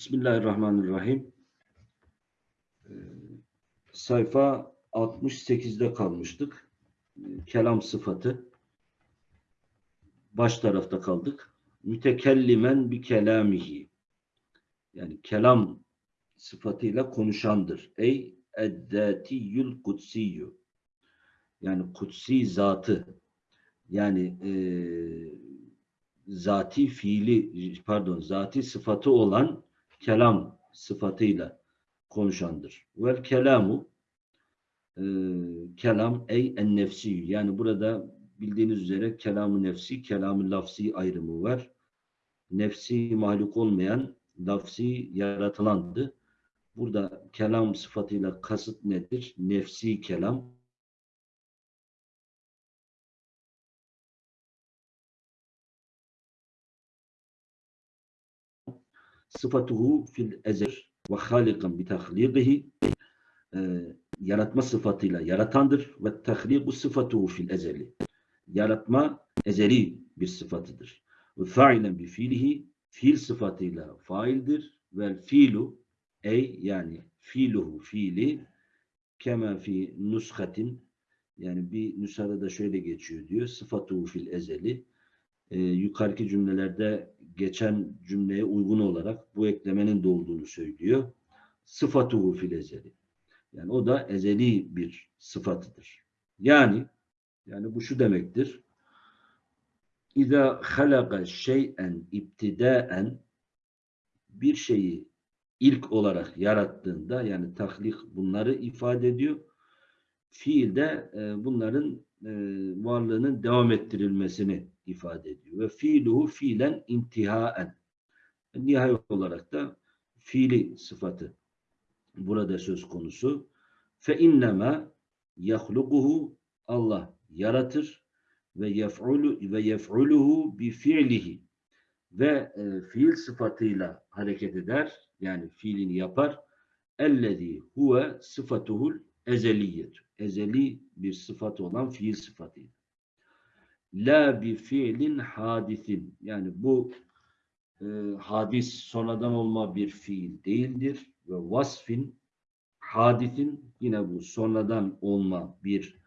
Bismillahirrahmanirrahim. Ee, sayfa 68'de kalmıştık. Ee, Kelam sıfatı. Baş tarafta kaldık. Mütekellimen bi kelamihi. Yani kelam sıfatıyla konuşandır. Ey eddatiyyül kutsiyyü. Yani kutsi zatı. Yani e, zati fiili pardon zati sıfatı olan kelam sıfatıyla konuşandır. Vel kelamu e, kelam ey en nefsi yani burada bildiğiniz üzere kelamı nefsi, kelamı lafsi ayrımı var. Nefsi mahluk olmayan, lafsi yaratılandı. Burada kelam sıfatıyla kasıt nedir? Nefsi kelam. Sıfatuhu fil ezel ve halikan bi tahliqihi yaratma sıfatıyla yaratandır ve tahliqu sıfatuhu fil ezeli yaratma ezeli bir sıfatıdır. Ve fa'ilen bi fiilihi fiil sıfatıyla faildir ve fiilu ey yani fiiluhu fiili kema fi nuskatin yani bir nüshada da şöyle geçiyor diyor. Sıfatuhu fil ezeli e, yukarıki cümlelerde geçen cümleye uygun olarak bu eklemenin de olduğunu söylüyor. Sıfatuhu fil ezeli. Yani o da ezeli bir sıfatıdır. Yani yani bu şu demektir. İza halaka şey'en ibtidaen bir şeyi ilk olarak yarattığında yani tahlik bunları ifade ediyor. Fiilde e, bunların e, varlığının devam ettirilmesini ifade ediyor. Ve fiiluhu fiilen intihaen. Nihayet olarak da fiili sıfatı burada söz konusu. Fe innema yahlukuhu Allah yaratır ve yef'ulu ve yef'uluhu bi fiilihi ve e, fiil sıfatıyla hareket eder. Yani fiilini yapar. Ellezî huve sıfatuhul ezeliyet. Ezeli bir sıfat olan fiil sıfatıydı. La bi fiilin hadisin. Yani bu e, hadis sonradan olma bir fiil değildir. Ve vasfin hadisin yine bu sonradan olma bir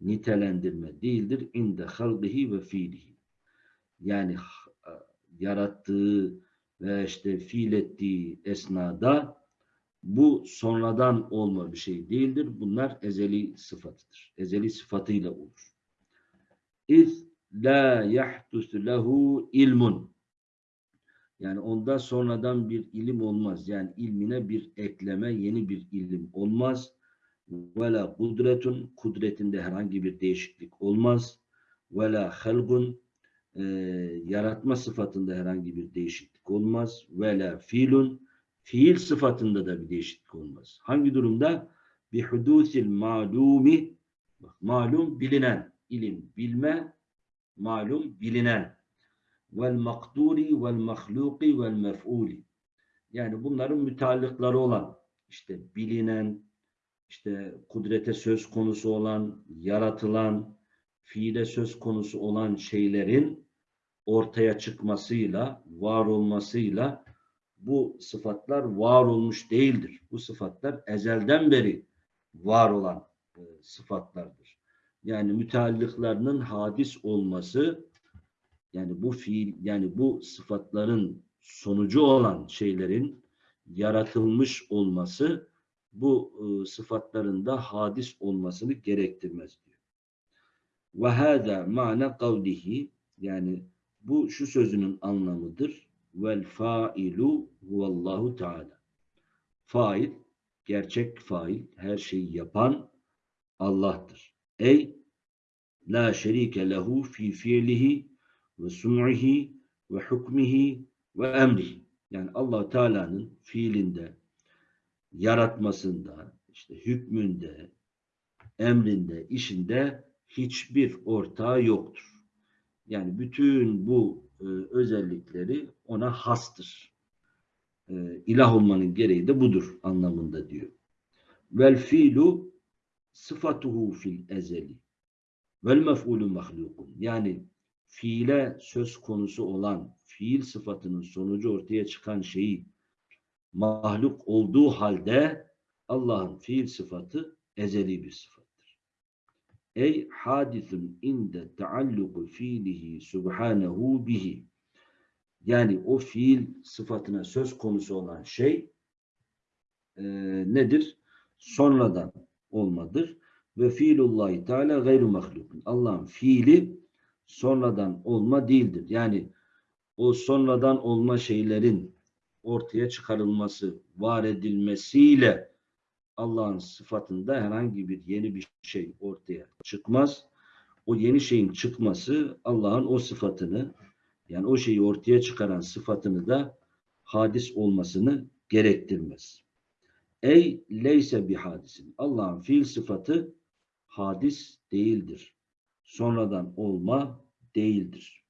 nitelendirme değildir. İnde halgihi ve fiilihi. Yani e, yarattığı ve işte fiil ettiği esnada bu sonradan olma bir şey değildir. Bunlar ezeli sıfatıdır. Ezeli sıfatıyla olur. İz la yahdusu lehu ilmun. Yani onda sonradan bir ilim olmaz. Yani ilmine bir ekleme, yeni bir ilim olmaz. Ve la kudretun, kudretinde herhangi bir değişiklik olmaz. Ve la halgun, e, yaratma sıfatında herhangi bir değişiklik olmaz. Ve la fiilun, fiil sıfatında da bir değişiklik olmaz. Hangi durumda? Bi hudusil malumi, malum bilinen, ilim, bilme, malum bilinen. Vel makduri vel mahluki vel mef'uli. Yani bunların müteallıkları olan işte bilinen işte kudrete söz konusu olan yaratılan fiile söz konusu olan şeylerin ortaya çıkmasıyla var olmasıyla bu sıfatlar var olmuş değildir. Bu sıfatlar ezelden beri var olan e, sıfatlardır yani müteallıklarının hadis olması yani bu fiil yani bu sıfatların sonucu olan şeylerin yaratılmış olması bu e, sıfatların da hadis olmasını gerektirmez diyor. Ve hâdâ ma'na kavlihi yani bu şu sözünün anlamıdır. Vel failu huvallahu teala. Fail, gerçek fail, her şeyi yapan Allah'tır. Ey la şerike lehu fi fiilihi ve sun'ihi ve hukmihi ve emrihi. Yani allah Teala'nın fiilinde, yaratmasında, işte hükmünde, emrinde, işinde hiçbir ortağı yoktur. Yani bütün bu e, özellikleri ona hastır. E, ilah olmanın gereği de budur anlamında diyor. Vel fiilu sıfatuhu fil ezeli vel mef'ulü mahlukun. Yani fiile söz konusu olan fiil sıfatının sonucu ortaya çıkan şeyi mahluk olduğu halde Allah'ın fiil sıfatı ezeli bir sıfattır. Ey hadisun inde taalluku fiilihi subhanehu bihi. Yani o fiil sıfatına söz konusu olan şey e, nedir? Sonradan olmadır. Ve fiilullahi teala gayru mahlukun. Allah'ın fiili sonradan olma değildir. Yani o sonradan olma şeylerin ortaya çıkarılması, var edilmesiyle Allah'ın sıfatında herhangi bir yeni bir şey ortaya çıkmaz. O yeni şeyin çıkması Allah'ın o sıfatını yani o şeyi ortaya çıkaran sıfatını da hadis olmasını gerektirmez. Ey leyse bir hadisin. Allah'ın fiil sıfatı hadis değildir. Sonradan olma değildir.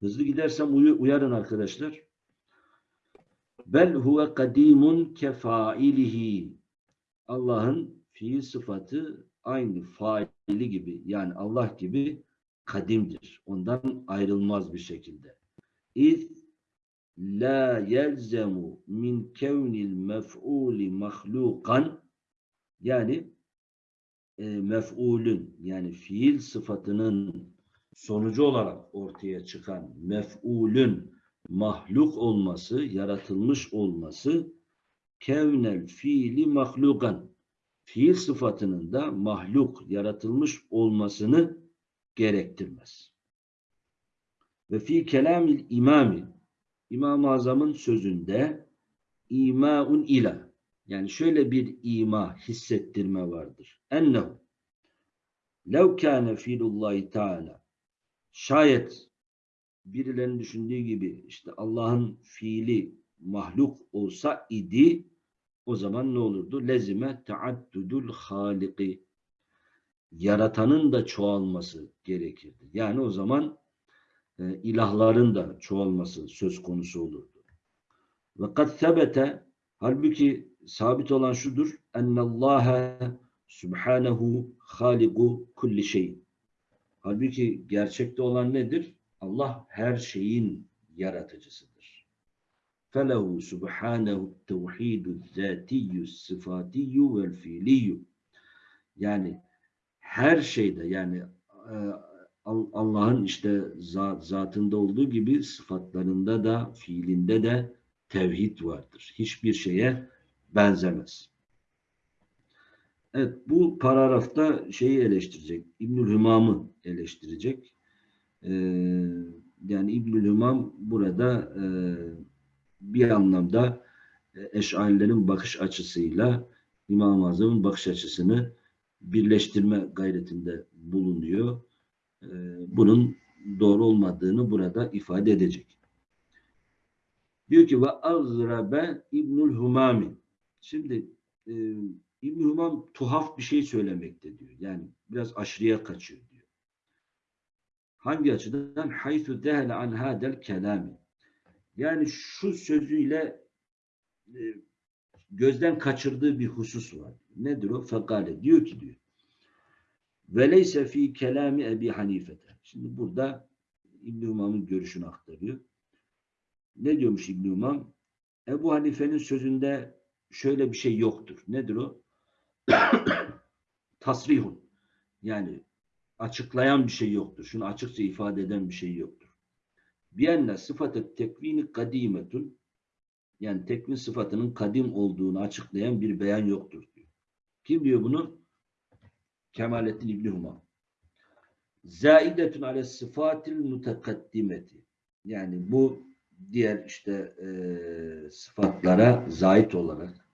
Hızlı gidersem uy uyarın arkadaşlar. Bel huve kadimun kefailihi. Allah'ın fiil sıfatı aynı faili gibi yani Allah gibi kadimdir. Ondan ayrılmaz bir şekilde. İz la yelzemu min kevnil mef'uli mahlukan yani e, mef'ulün yani fiil sıfatının sonucu olarak ortaya çıkan mef'ulün mahluk olması, yaratılmış olması kevnel fiili mahlukan fiil sıfatının da mahluk, yaratılmış olmasını gerektirmez. Ve fi kelamil imami İmam-ı Azam'ın sözünde imaun ila yani şöyle bir ima hissettirme vardır. Ennehu lev kâne fiilullahi teâlâ şayet birilerinin düşündüğü gibi işte Allah'ın fiili mahluk olsa idi o zaman ne olurdu? Lezime taaddudul haliki yaratanın da çoğalması gerekirdi. Yani o zaman e, ilahların da çoğalması söz konusu olurdu. Ve sebete halbuki sabit olan şudur ennallâhe subhanehu haliku kulli şey. Halbuki gerçekte olan nedir? Allah her şeyin yaratıcısıdır. Felehu subhanehu tevhidu zâtiyyü sıfatiyyu vel fiiliyyu. Yani her şeyde yani e, Allah'ın işte zatında olduğu gibi sıfatlarında da fiilinde de tevhid vardır. Hiçbir şeye benzemez. Evet bu paragrafta şeyi eleştirecek. İbnül Hümam'ı eleştirecek. Ee, yani İbnül Hümam burada e, bir anlamda e, eşarilerin bakış açısıyla İmam-ı Azam'ın bakış açısını birleştirme gayretinde bulunuyor. Ee, bunun doğru olmadığını burada ifade edecek. Diyor ki ve azrabe İbnül Humami. Şimdi e, İbn Humam tuhaf bir şey söylemekte diyor. Yani biraz aşırıya kaçıyor diyor. Hangi açıdan? Haythu dehele an hadel kelami. Yani şu sözüyle e, gözden kaçırdığı bir husus var. Nedir o? Fekale. Diyor ki diyor. Veleyse fi kelami Ebi Hanifete. Şimdi burada İbn Umam'ın görüşünü aktarıyor. Ne diyormuş İbn Umam? Ebu Hanife'nin sözünde şöyle bir şey yoktur. Nedir o? Tasrihun. Yani açıklayan bir şey yoktur. Şunu açıkça ifade eden bir şey yoktur. Biyenne sıfatı tekvini kadimetun yani tekvin sıfatının kadim olduğunu açıklayan bir beyan yoktur diyor. Kim diyor bunu? Kemalettin İbni Humam. Zaidetün ale sıfatil mutekaddimeti. Yani bu diğer işte e, sıfatlara zait olarak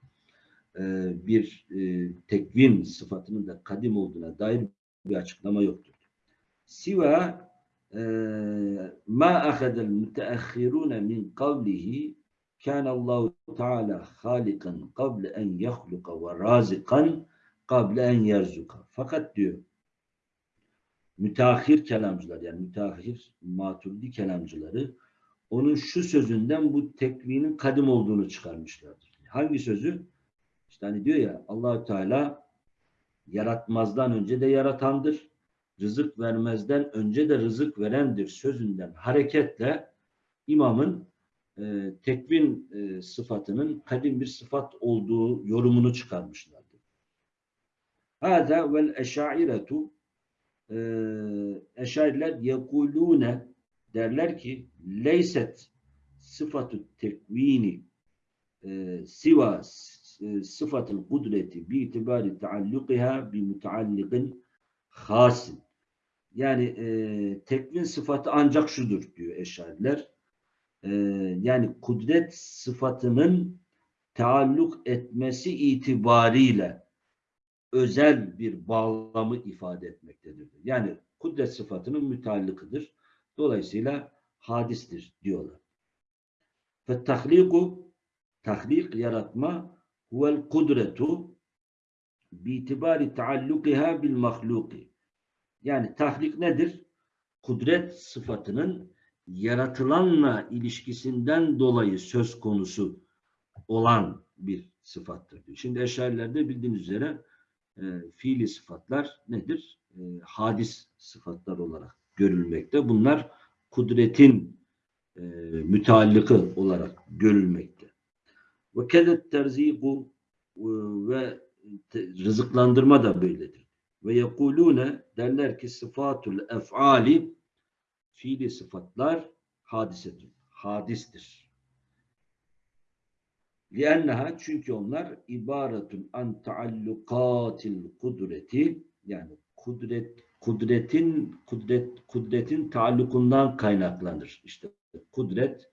e, bir e, tekvin sıfatının da kadim olduğuna dair bir açıklama yoktur. Siva e, ma ahadel müteahhirune min kavlihi kânallahu teâlâ hâlikan kable en yahluka ve râzikan kable en yerzuka. Fakat diyor müteahhir kelamcılar yani müteahhir maturidi kelamcıları onun şu sözünden bu tekvinin kadim olduğunu çıkarmışlardır. Hangi sözü? İşte hani diyor ya Allahü Teala yaratmazdan önce de yaratandır. Rızık vermezden önce de rızık verendir sözünden hareketle imamın e, tekvin e, sıfatının kadim bir sıfat olduğu yorumunu çıkarmışlardır. Hâzâ vel eşairetu e, eşariler yekulûne derler ki leyset sıfatü tekvini e, siva e, sıfatıl kudreti bi itibari taallukiha bi mutaallikin hasin. Yani e, tekvin sıfatı ancak şudur diyor eşariler. E, yani kudret sıfatının taalluk etmesi itibariyle özel bir bağlamı ifade etmektedir. Yani kudret sıfatının müteallıkıdır. Dolayısıyla hadistir diyorlar. Ve tahliku tahlik yaratma huvel kudretu biitibari taallukiha bil mahluki. Yani tahlik nedir? Kudret sıfatının yaratılanla ilişkisinden dolayı söz konusu olan bir sıfattır. Şimdi eşarilerde bildiğiniz üzere e, fiili sıfatlar nedir? E, hadis sıfatlar olarak görülmekte. Bunlar kudretin e, müteallıkı olarak görülmekte. Ve kedet terziku e, ve rızıklandırma da böyledir. Ve yekulune derler ki sıfatul ef'ali fiili sıfatlar hadisetun. Hadistir. لِأَنَّهَا çünkü onlar ibaretun an taallukatil kudreti yani kudret kudretin kudret kudretin taallukundan kaynaklanır. İşte kudret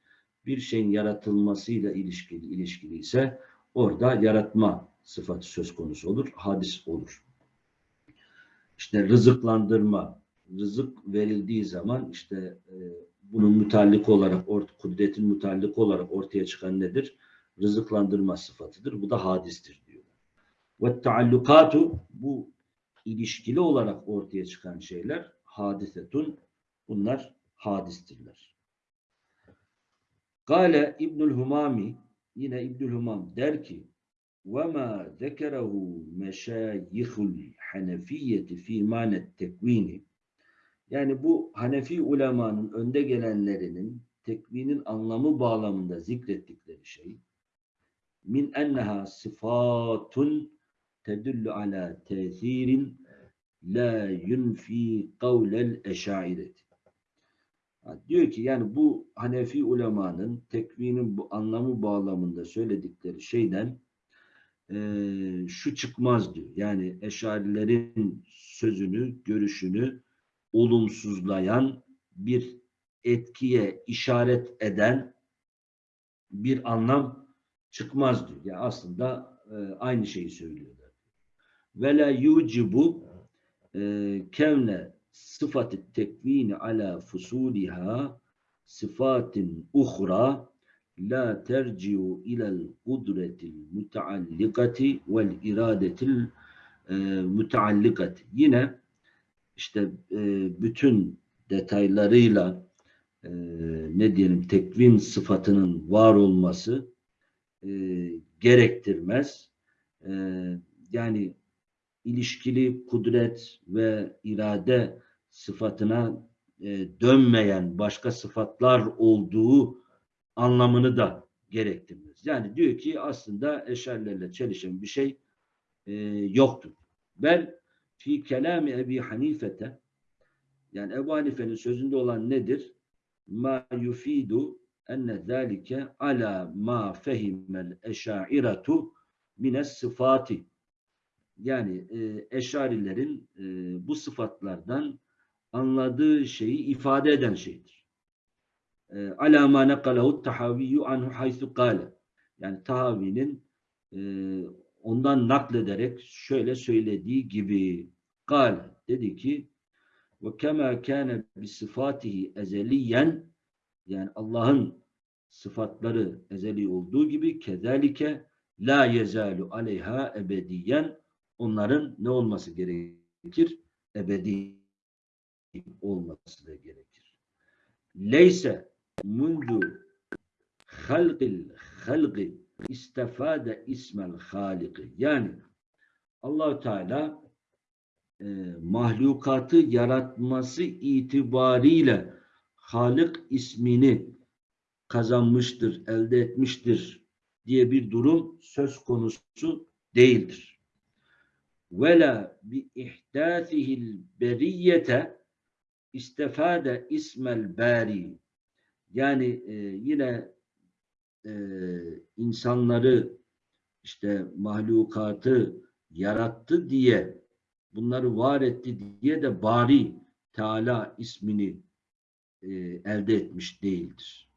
bir şeyin yaratılmasıyla ilişkili ilişkili ise orada yaratma sıfatı söz konusu olur, hadis olur. İşte rızıklandırma, rızık verildiği zaman işte e, bunun müteallik olarak, ort, kudretin müteallik olarak ortaya çıkan nedir? Rızıklandırma sıfatıdır. Bu da hadistir diyorlar. Ve taallukatu bu ilişkili olarak ortaya çıkan şeyler hadisetun. Bunlar hadistirler. Kale İbnül Humami yine İbnül Humam der ki وَمَا ذَكَرَهُ مَشَايِخُ الْحَنَفِيَّةِ فِي مَانَ التَّكْوِينِ Yani bu Hanefi ulemanın önde gelenlerinin tekvinin anlamı bağlamında zikrettikleri şey min enneha sıfatun tedullu ala tesirin la yunfi kavlel eşaireti. Diyor ki yani bu Hanefi ulemanın tekvinin bu anlamı bağlamında söyledikleri şeyden eee, şu çıkmaz diyor. Yani eşarilerin sözünü, görüşünü olumsuzlayan bir etkiye işaret eden bir anlam çıkmaz diyor. Yani aslında e, aynı şeyi söylüyorlar. Ve la yucibu e, kevne sıfatı tekvini ala fusuliha sıfatin uhra la terciu ilel kudretil müteallikati vel iradetil e, müteallikati. Yine işte e, bütün detaylarıyla e, ne diyelim tekvin sıfatının var olması e, gerektirmez. E, yani ilişkili kudret ve irade sıfatına e, dönmeyen başka sıfatlar olduğu anlamını da gerektirmez. Yani diyor ki aslında eşerlerle çelişen bir şey e, yoktur. Bel fi kelami Ebi Hanifete yani Ebu Hanife'nin sözünde olan nedir? Ma yufidu enne zâlike ala ma fehimel eşairatu mines sıfati yani e, eşarilerin e, bu sıfatlardan anladığı şeyi ifade eden şeydir. E, ala ma nekalahu tahaviyyu anhu haythu kâle yani Tahavi'nin e, ondan naklederek şöyle söylediği gibi kal dedi ki ve kema kana bi sıfatihi ezeliyen yani Allah'ın sıfatları ezeli olduğu gibi kezalike la yezalu aleyha ebediyen onların ne olması gerekir? Ebedi olması da gerekir. Leyse mundu halqil halqi istefade ismel haliki. Yani Allahu Teala e, mahlukatı yaratması itibariyle Halik ismini kazanmıştır, elde etmiştir diye bir durum söz konusu değildir. Vela bi ihdâthihil beriyete istefade ismel bari yani e, yine e, insanları işte mahlukatı yarattı diye bunları var etti diye de bari Teala ismini e, elde etmiş değildir.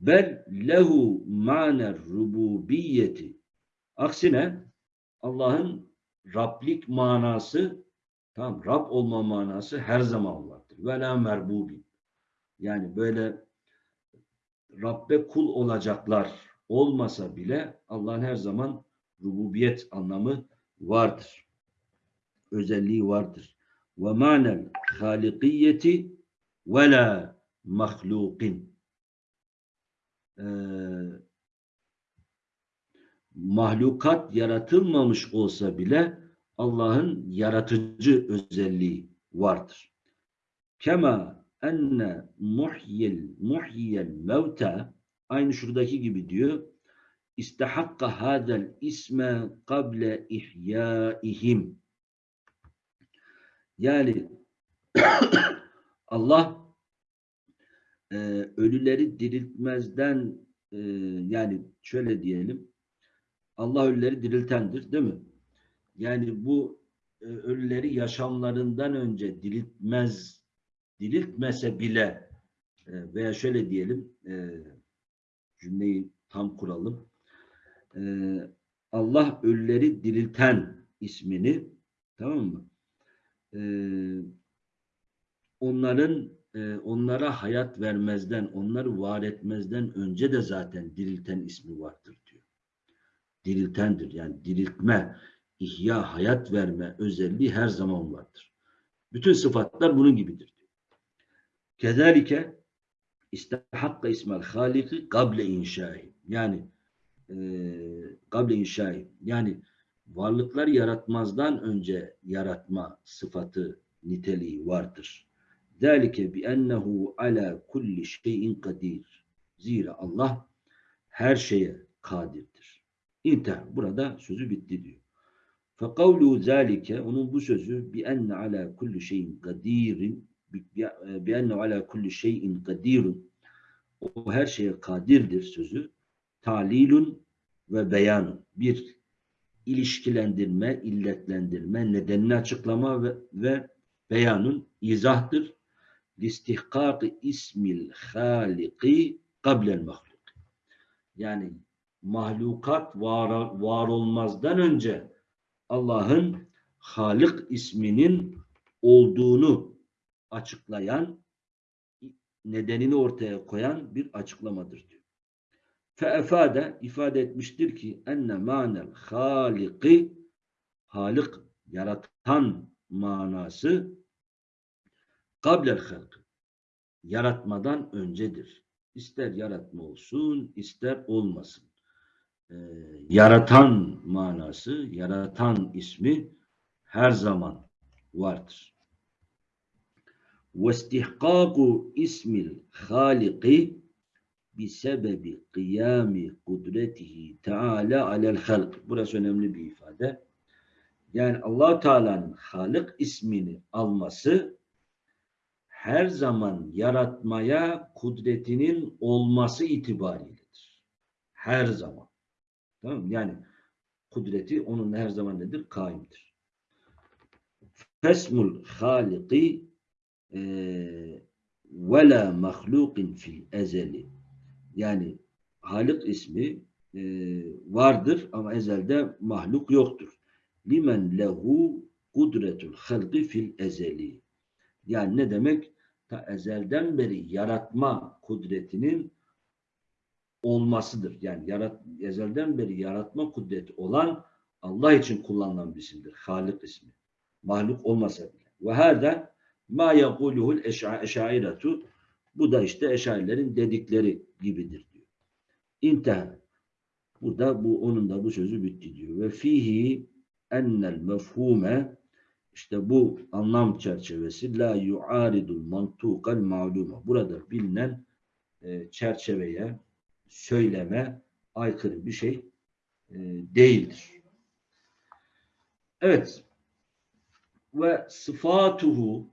Bel lehu maner rububiyeti aksine Allah'ın Rablik manası tamam Rab olma manası her zaman vardır. Ve la merbubi. Yani böyle Rabbe kul olacaklar olmasa bile Allah'ın her zaman rububiyet anlamı vardır. Özelliği vardır. Ve manel halikiyeti ve la mahlukin. Ee, mahlukat yaratılmamış olsa bile Allah'ın yaratıcı özelliği vardır. Kema enne muhyil muhyiyel mevta aynı şuradaki gibi diyor. İstehakka hadel isme kable ihyaihim. Yani Allah e, ölüleri diriltmezden e, yani şöyle diyelim Allah ölüleri diriltendir değil mi? Yani bu e, ölüleri yaşamlarından önce diriltmez diriltmese bile e, veya şöyle diyelim e, cümleyi tam kuralım. E, Allah ölüleri dirilten ismini tamam mı? E, onların e, onlara hayat vermezden, onları var etmezden önce de zaten dirilten ismi vardır diyor. Diriltendir. Yani diriltme, ihya, hayat verme özelliği her zaman vardır. Bütün sıfatlar bunun gibidir. Kezalike istehakka ismel haliki kable inşai. Yani e, kable inşai. Yani varlıklar yaratmazdan önce yaratma sıfatı niteliği vardır. Zalike bi ennehu ala kulli şeyin kadir. Zira Allah her şeye kadirdir. İntihar. Burada sözü bitti diyor. Fekavlu zalike onun bu sözü bi enne ala kulli şeyin kadirin bi enne ala kulli şeyin kadirun o her şeye kadirdir sözü talilun ve beyanun bir ilişkilendirme, illetlendirme, nedenini açıklama ve, ve beyanun izahtır. Listihkak ismil haliki kablel mahluk. Yani mahlukat var, var olmazdan önce Allah'ın Halik isminin olduğunu açıklayan, nedenini ortaya koyan bir açıklamadır diyor. Feefade ifade etmiştir ki enne manel haliki halik yaratan manası kablel halk yaratmadan öncedir. İster yaratma olsun, ister olmasın. Ee, yaratan manası, yaratan ismi her zaman vardır. واستحقاق اسم الخالق bisebebi kıyami kudretihi teala alel halk. Burası önemli bir ifade. Yani allah Teala'nın Halık ismini alması her zaman yaratmaya kudretinin olması itibariyledir. Her zaman. Tamam mı? Yani kudreti onun her zaman nedir? Kaimdir. Fesmul haliki ve la mahlukin fil ezeli yani Halik ismi e, vardır ama ezelde mahluk yoktur. Limen lehu kudretul halqi fil ezeli. Yani ne demek? Ta ezelden beri yaratma kudretinin olmasıdır. Yani yarat, ezelden beri yaratma kudreti olan Allah için kullanılan bir isimdir. Halik ismi. Mahluk olmasa bile. Ve hâdâ Ma yekuluhul eşairetu bu da işte eşarilerin dedikleri gibidir diyor. İnteha. Bu da bu onun da bu sözü bitti diyor. Ve fihi ennel mefhume işte bu anlam çerçevesi la yuaridul mantukal maluma. Burada bilinen e, çerçeveye, söyleme aykırı bir şey e, değildir. Evet. Ve sıfatuhu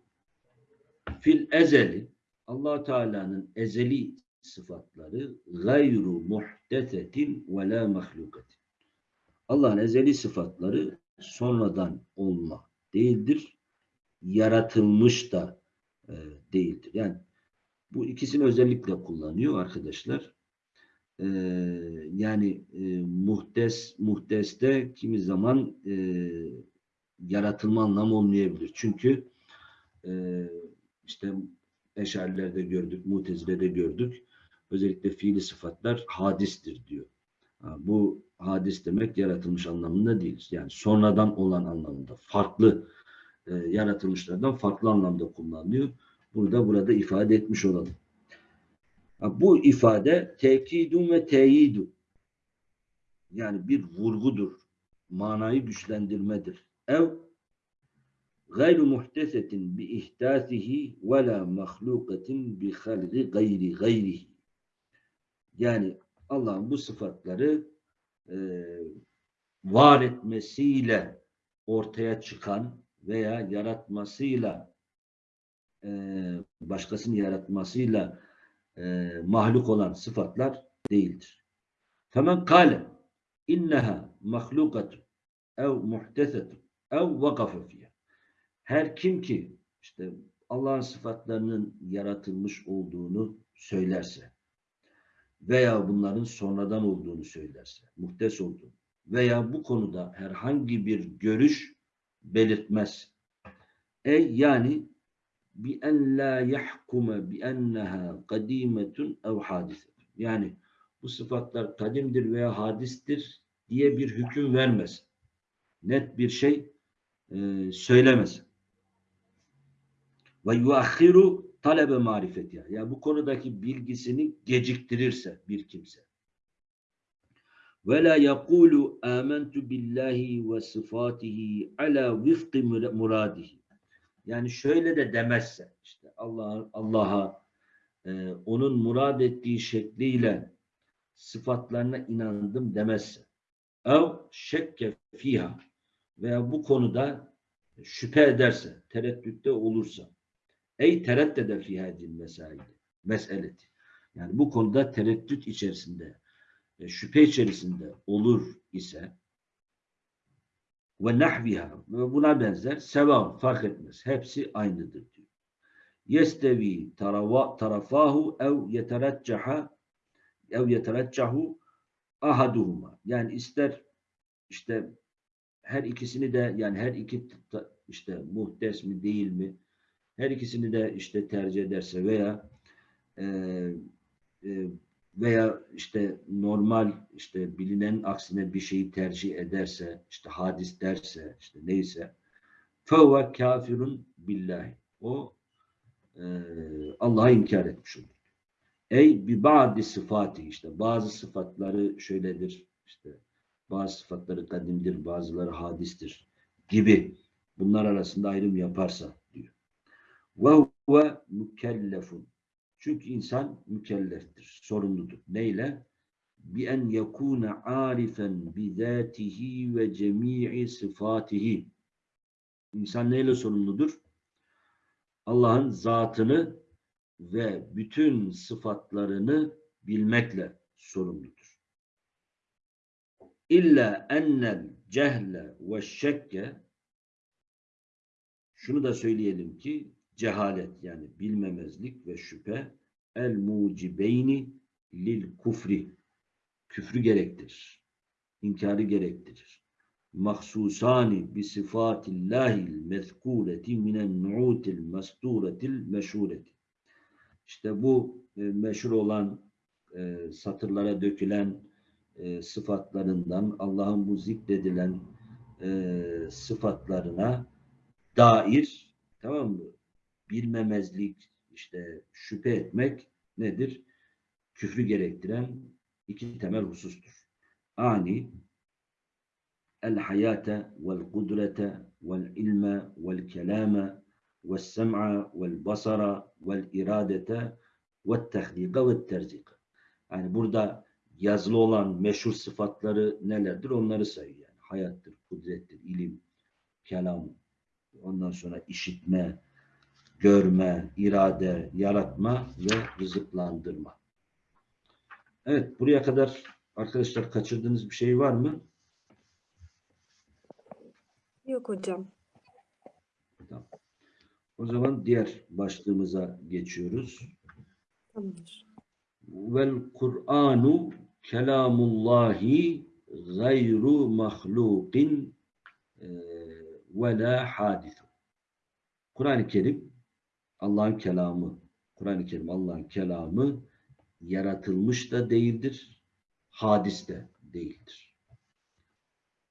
fil ezeli allah Teala'nın ezeli sıfatları gayru muhtesetin ve la mahlukatin. Allah'ın ezeli sıfatları sonradan olma değildir. Yaratılmış da e, değildir. Yani bu ikisini özellikle kullanıyor arkadaşlar. E, yani e, muhtes muhteste kimi zaman e, yaratılma anlamı olmayabilir. Çünkü e, işte Eşarilerde gördük, Mutezile'de gördük. Özellikle fiili sıfatlar hadistir diyor. Bu hadis demek yaratılmış anlamında değil. Yani sonradan olan anlamında. Farklı e, yaratılmışlardan farklı anlamda kullanılıyor. Bunu da burada ifade etmiş olalım. Bu ifade tekidun ve teyidu. Yani bir vurgudur. Manayı güçlendirmedir. Ev gayru muhtesetin bi ihtasihi ve la mahlukatin bi halgi gayri gayrihi. Yani Allah'ın bu sıfatları e, var etmesiyle ortaya çıkan veya yaratmasıyla e, başkasını yaratmasıyla e, mahluk olan sıfatlar değildir. Femen kâle inneha mahlukatun ev muhtesetun ev vakafe. Her kim ki işte Allah'ın sıfatlarının yaratılmış olduğunu söylerse veya bunların sonradan olduğunu söylerse, muhtes olduğunu veya bu konuda herhangi bir görüş belirtmez. E yani bi en la yahkume bi enneha kadimetun ev hadisetun. Yani bu sıfatlar kadimdir veya hadistir diye bir hüküm vermez. Net bir şey e, söylemez. Ve yuakhiru talebe marifeti. Yani bu konudaki bilgisini geciktirirse bir kimse. Ve la yekulu amentu billahi ve sıfatihi ala vifki muradihi. Yani şöyle de demezse işte Allah Allah'a e, onun murad ettiği şekliyle sıfatlarına inandım demezse. Ev şekke fiha veya bu konuda şüphe ederse, tereddütte olursa Ey tereddede fi hadil. Meseleti. Yani bu konuda tereddüt içerisinde, e, şüphe içerisinde olur ise ve nahviha ve buna benzer seva fark etmez. Hepsi aynıdır diyor. Yestevi tarafahu ev yetereccaha ev yetereccahu ahaduhuma. Yani ister işte her ikisini de yani her iki işte muhtes mi değil mi her ikisini de işte tercih ederse veya e, e, veya işte normal işte bilinen aksine bir şeyi tercih ederse işte hadis derse işte neyse fevve kafirun billahi o e, Allah'a inkar etmiş olur. Ey bi ba'di sıfatı işte bazı sıfatları şöyledir işte bazı sıfatları kadimdir bazıları hadistir gibi bunlar arasında ayrım yaparsa ve huve mükellefun. Çünkü insan mükelleftir, sorumludur. Neyle? Bi en yekune arifen bi zatihi ve cemii sıfatihi. İnsan neyle sorumludur? Allah'ın zatını ve bütün sıfatlarını bilmekle sorumludur. İlla ennel cehle ve şekke şunu da söyleyelim ki cehalet yani bilmemezlik ve şüphe el mucibeyni lil kufri küfrü gerektirir. İnkarı gerektirir. Mahsusani bi sıfatillahil mezkureti minen nu'util masturetil meşhureti. İşte bu e, meşhur olan e, satırlara dökülen e, sıfatlarından Allah'ın bu zikredilen e, sıfatlarına dair tamam mı? bilmemezlik, işte şüphe etmek nedir? Küfrü gerektiren iki temel husustur. Ani el hayate vel kudrete vel ilme vel kelame vel sem'a vel basara vel iradete vel tehlika vel terzika. Yani burada yazılı olan meşhur sıfatları nelerdir onları sayıyor. Yani hayattır, kudrettir, ilim, kelam, ondan sonra işitme, görme, irade, yaratma ve rızıklandırma. Evet, buraya kadar arkadaşlar kaçırdığınız bir şey var mı? Yok hocam. Tamam. O zaman diğer başlığımıza geçiyoruz. Tamamdır. Vel Kur'anu kelamullahi gayru mahlukin e, ve la hadisu. Kur'an-ı Kerim Allah'ın kelamı. Kur'an-ı Kerim Allah'ın kelamı yaratılmış da değildir, hadis de değildir.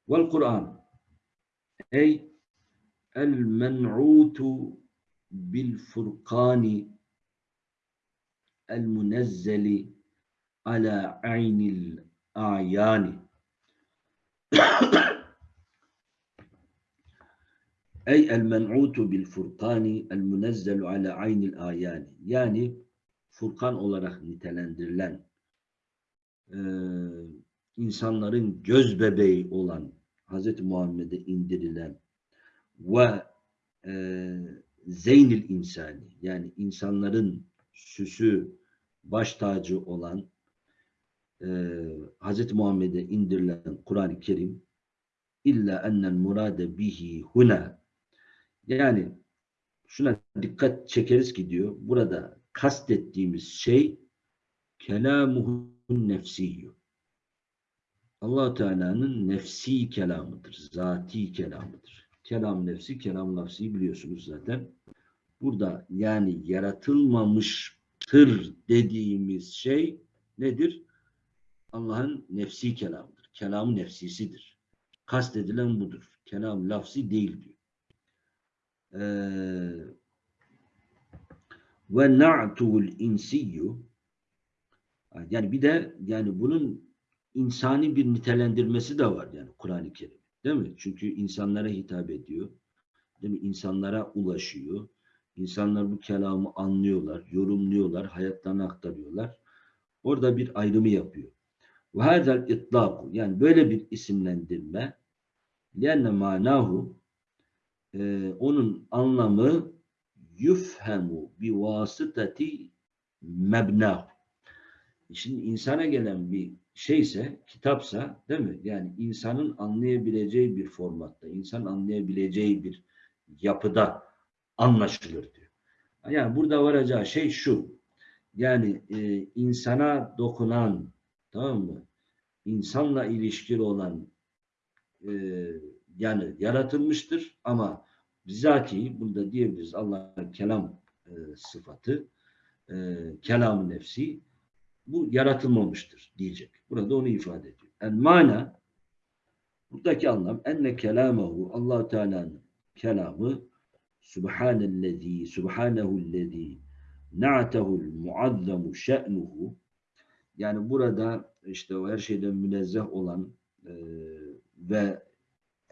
Vel Kur'an ey el men'utu bil furkani el munezzeli ala aynil a'yani Ey el men'utu bil furkani el munezzelu ala aynil ayani. Yani Furkan olarak nitelendirilen e, insanların göz bebeği olan Hz. Muhammed'e indirilen ve e, zeynil insani yani insanların süsü baş tacı olan e, Hz. Muhammed'e indirilen Kur'an-ı Kerim illa ennel murade bihi huna yani şuna dikkat çekeriz ki diyor burada kastettiğimiz şey kelamuhun nefsiyyü. allah Teala'nın nefsi kelamıdır. Zati kelamıdır. Kelam nefsi, kelam nefsi biliyorsunuz zaten. Burada yani yaratılmamıştır dediğimiz şey nedir? Allah'ın nefsi kelamıdır. Kelamı nefsisidir. Kastedilen budur. Kelam lafzi değil diyor. Ve na'tul insiyyu yani bir de yani bunun insani bir nitelendirmesi de var yani Kur'an-ı Kerim. Değil mi? Çünkü insanlara hitap ediyor. Değil mi? İnsanlara ulaşıyor. İnsanlar bu kelamı anlıyorlar, yorumluyorlar, hayatlarına aktarıyorlar. Orada bir ayrımı yapıyor. Ve hazel itlaku yani böyle bir isimlendirme lenne manahu e, onun anlamı yufhemu bi vasıtati mebnahu. Şimdi insana gelen bir şeyse, kitapsa değil mi? Yani insanın anlayabileceği bir formatta, insan anlayabileceği bir yapıda anlaşılır diyor. Yani burada varacağı şey şu. Yani e, insana dokunan, tamam mı? İnsanla ilişkili olan e, yani yaratılmıştır ama bizatihi burada diyebiliriz Allah'ın kelam e, sıfatı e, kelam nefsi bu yaratılmamıştır diyecek. Burada onu ifade ediyor. En mana buradaki anlam enne kelamahu allah Teala'nın kelamı Subhanellezi Subhanehullezi na'tehul muazzemu şe'nuhu yani burada işte o her şeyden münezzeh olan e, ve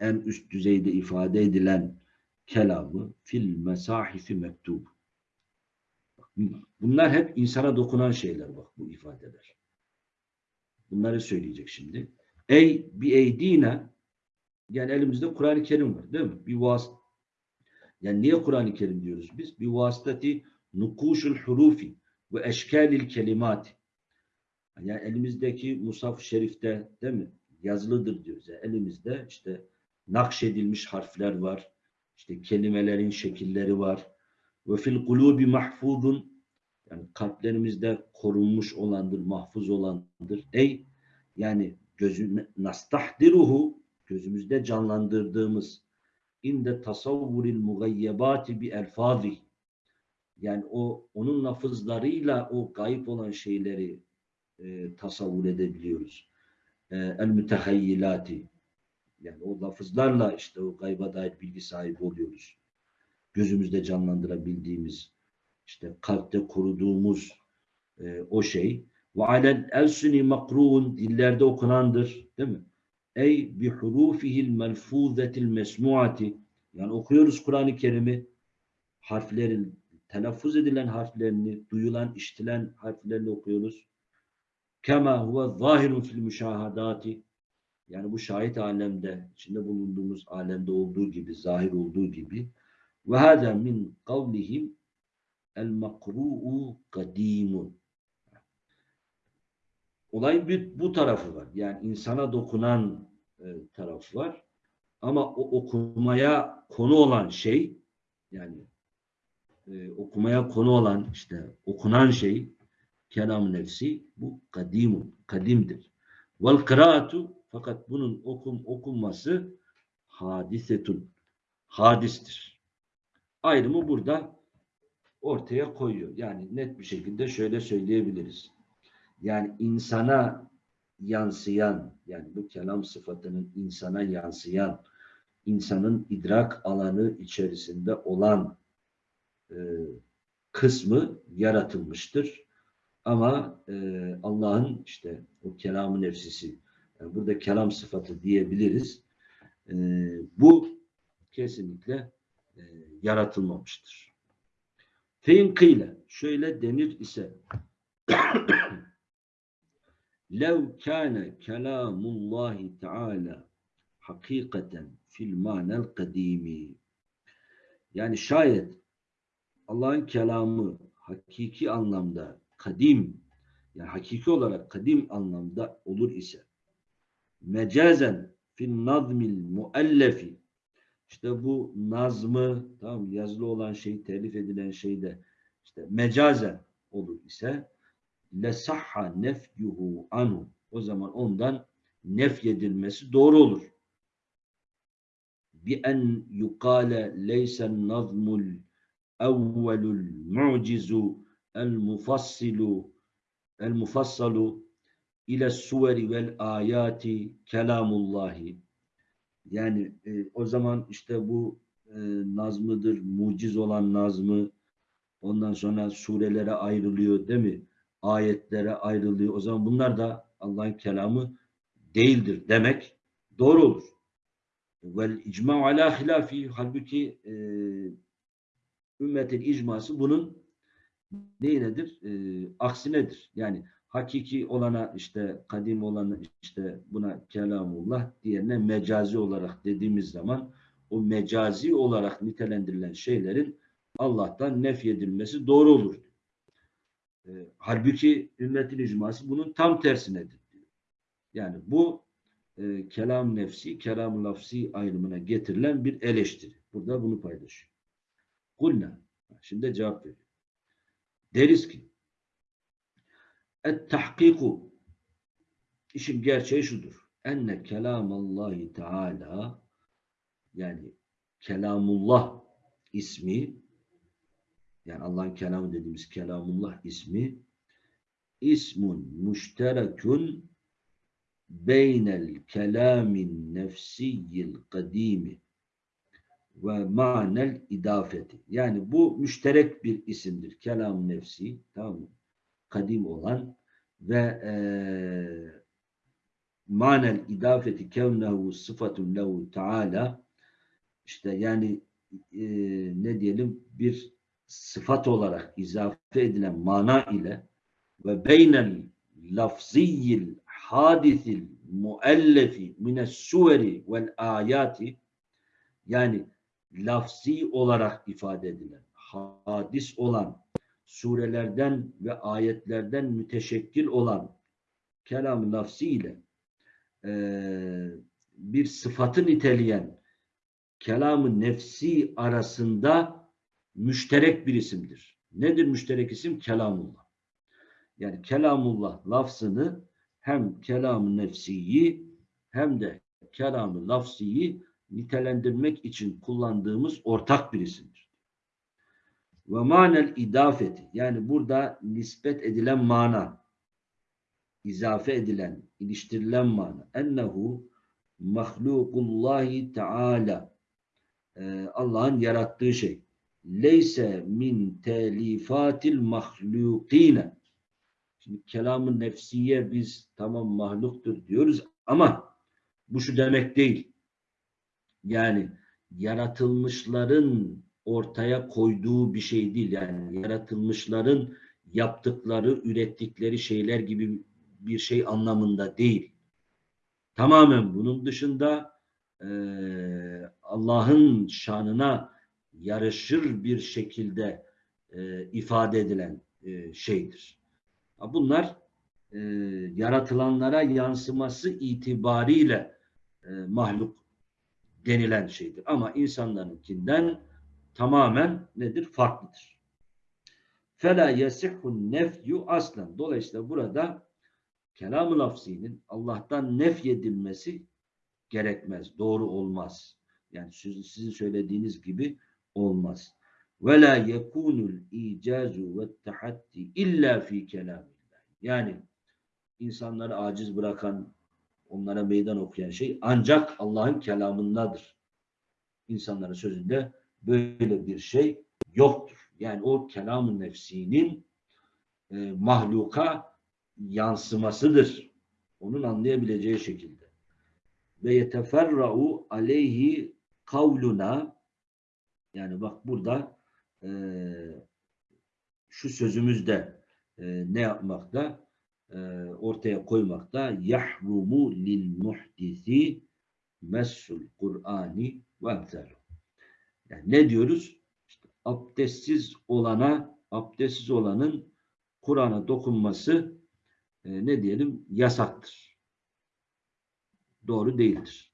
en üst düzeyde ifade edilen kelamı fil mesahifi mektub. Bunlar hep insana dokunan şeyler bak bu ifadeler. Bunları söyleyecek şimdi. Ey bi eydine yani elimizde Kur'an-ı Kerim var değil mi? Bir vas yani niye Kur'an-ı Kerim diyoruz biz? Bir vasıtati nukuşul hurufi ve eşkalil kelimat. Yani elimizdeki Musaf Şerif'te değil mi? Yazılıdır diyoruz. Yani elimizde işte nakşedilmiş harfler var. İşte kelimelerin şekilleri var. Ve fil kulubi mahfuzun yani kalplerimizde korunmuş olandır, mahfuz olandır. Ey yani gözü nastahdiruhu gözümüzde canlandırdığımız inde tasavvuril mugayyebati bi elfazi yani o onun lafızlarıyla o gayip olan şeyleri e, tasavvur edebiliyoruz. E, el mütehayyilati yani o lafızlarla işte o gayba dair bilgi sahibi oluyoruz. Gözümüzde canlandırabildiğimiz, işte kalpte kuruduğumuz e, o şey. Ve alel elsuni makruun dillerde okunandır. Değil mi? Ey bi hurufihil melfuzetil mesmuati Yani okuyoruz Kur'an-ı Kerim'i harflerin, telaffuz edilen harflerini, duyulan, işitilen harflerini okuyoruz. Kema huve zahirun fil müşahadati yani bu şahit alemde, içinde bulunduğumuz alemde olduğu gibi, zahir olduğu gibi ve hâdâ min kavlihim el makru'u kadimun Olayın bir bu tarafı var. Yani insana dokunan e, tarafı var. Ama o okumaya konu olan şey yani e, okumaya konu olan işte okunan şey kelam nefsi bu kadimun, kadimdir. Vel kıraatu fakat bunun okum, okunması hadisetun, hadistir. Ayrımı burada ortaya koyuyor. Yani net bir şekilde şöyle söyleyebiliriz. Yani insana yansıyan, yani bu kelam sıfatının insana yansıyan, insanın idrak alanı içerisinde olan e, kısmı yaratılmıştır. Ama e, Allah'ın işte o kelamı nefsisi, yani burada kelam sıfatı diyebiliriz. E, bu kesinlikle e, yaratılmamıştır. Feinkıyla şöyle denir ise lev kâne kelâmullâhi teâlâ hakikaten fil manel kadimi yani şayet Allah'ın kelamı hakiki anlamda kadim yani hakiki olarak kadim anlamda olur ise mecazen fil nazmil muallefi işte bu nazmı tamam yazılı olan şey telif edilen şeyde işte mecazen olur ise lesahha nefyuhu anhu. O zaman ondan nefyedilmesi doğru olur. Bi en yukale leysen nazmul evvelul mu'cizu el mufassilu el mufassalu ile suveri vel ayati kelamullahi. Yani e, o zaman işte bu e, nazmıdır, muciz olan nazmı ondan sonra surelere ayrılıyor değil mi? ayetlere ayrılıyor. O zaman bunlar da Allah'ın kelamı değildir demek doğru olur. Vel icma ala hilafi halbuki e, ümmetin icması bunun neyinedir? E, aksinedir. Yani hakiki olana işte kadim olana işte buna kelamullah diğerine mecazi olarak dediğimiz zaman o mecazi olarak nitelendirilen şeylerin Allah'tan nefyedilmesi doğru olur. E, halbuki ümmetin icması bunun tam tersinedir. Diyor. Yani bu e, kelam nefsi, kelam lafsi ayrımına getirilen bir eleştiri. Burada bunu paylaşıyor. Kulna. Şimdi cevap veriyor. Deriz ki et tahkiku işin gerçeği şudur. Enne kelamallahi teala yani kelamullah ismi yani Allah'ın kelamı dediğimiz kelamullah ismi ismun müşterekun beynel kelamin nefsiyyil kadimi ve manel idafeti. Yani bu müşterek bir isimdir. Kelam nefsi, tamam mı? Kadim olan ve e, manel idafeti kevnehu sıfatun lehu taala işte yani e, ne diyelim bir sıfat olarak izafe edilen mana ile ve beynel lafziyyil hadisil muellefi mines suveri vel ayati yani lafzi olarak ifade edilen hadis olan surelerden ve ayetlerden müteşekkil olan kelam lafzi ile e, bir sıfatı niteleyen kelamı nefsi arasında müşterek bir isimdir. Nedir müşterek isim? Kelamullah. Yani kelamullah lafzını hem kelam-ı nefsiyi hem de kelam-ı lafziyi nitelendirmek için kullandığımız ortak bir isimdir. Ve manel idafeti yani burada nispet edilen mana izafe edilen, iliştirilen mana ennehu mahlukullahi teala ee, Allah'ın yarattığı şey leyse min telifatil mahlukine. Şimdi kelamı nefsiye biz tamam mahluktur diyoruz ama bu şu demek değil. Yani yaratılmışların ortaya koyduğu bir şey değil. Yani yaratılmışların yaptıkları, ürettikleri şeyler gibi bir şey anlamında değil. Tamamen bunun dışında eee, Allah'ın şanına yarışır bir şekilde eee, ifade edilen eee, şeydir. Bunlar eee, yaratılanlara yansıması itibariyle eee, mahluk denilen şeydir. Ama insanlarınkinden tamamen nedir? Farklıdır. Fela yesihun nefyu aslen. Dolayısıyla burada kelam-ı lafzinin Allah'tan nefyedilmesi gerekmez. Doğru olmaz. Yani siz- sizin söylediğiniz gibi olmaz. Ve la yekunul icazu ve tahatti illa fi kelamillah. Yani insanları aciz bırakan, onlara meydan okuyan şey ancak Allah'ın kelamındadır. İnsanların sözünde böyle bir şey yoktur. Yani o kelam-ı nefsinin e, mahluka yansımasıdır. Onun anlayabileceği şekilde. Ve yeteferra'u aleyhi kavluna yani bak burada e, şu sözümüzde e, ne yapmakta? E, ortaya koymakta. Yahrumu lil muhdisi messul Kur'ani ve emsalu. Yani ne diyoruz? İşte abdestsiz olana, abdestsiz olanın Kur'an'a dokunması e, ne diyelim yasaktır. Doğru değildir.